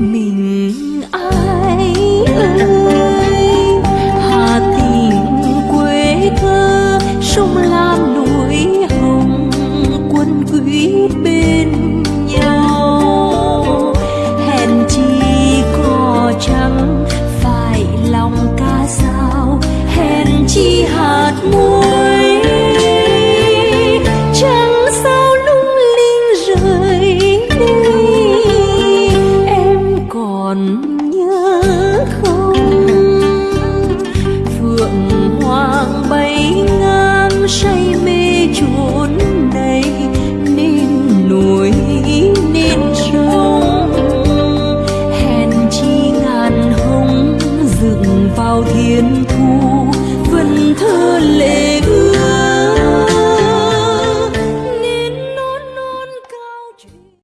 mình ai ơi? Hà tình quê thơ sông còn nhớ không? Phượng hoàng bay ngang say mê chốn đây nên núi, nên sông. Hèn chi ngàn hồng dựng vào thiên thu